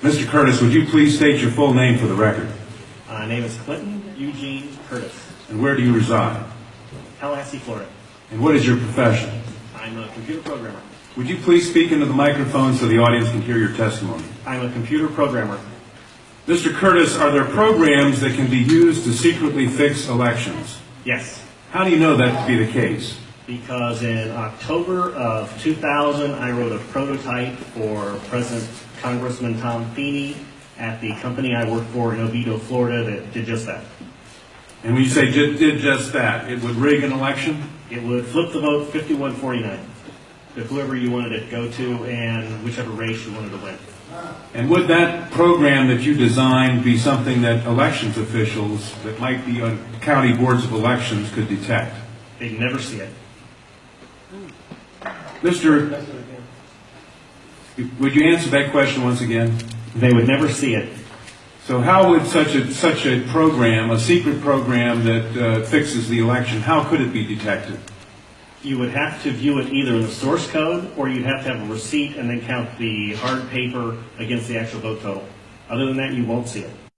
Mr. Curtis, would you please state your full name for the record? My name is Clinton Eugene Curtis, And where do you reside? Tallahassee, Florida. And what is your profession? I'm a computer programmer. Would you please speak into the microphone so the audience can hear your testimony? I'm a computer programmer. Mr. Curtis, are there programs that can be used to secretly fix elections? Yes, How do you know that to be the case? Because in October of 2000, I wrote a prototype for President Congressman Tom Feeney at the company I work for in Oviedo, Florida, that did just that. And when you say ju- did just that, it would rig an election? It would flip the vote 51-49 to whoever you wanted it to go to and whichever race you wanted to win. And would that program that you designed be something that elections officials that might be on county boards of elections could detect? They'd never see it. Mr. Would you answer that question once again? They would never see it. So how would such a, such a program, a secret program that uh, fixes the election, how could it be detected? You would have to view it either in the source code, or you'd have to have a receipt and then count the hard paper against the actual vote total. Other than that, you won't see it.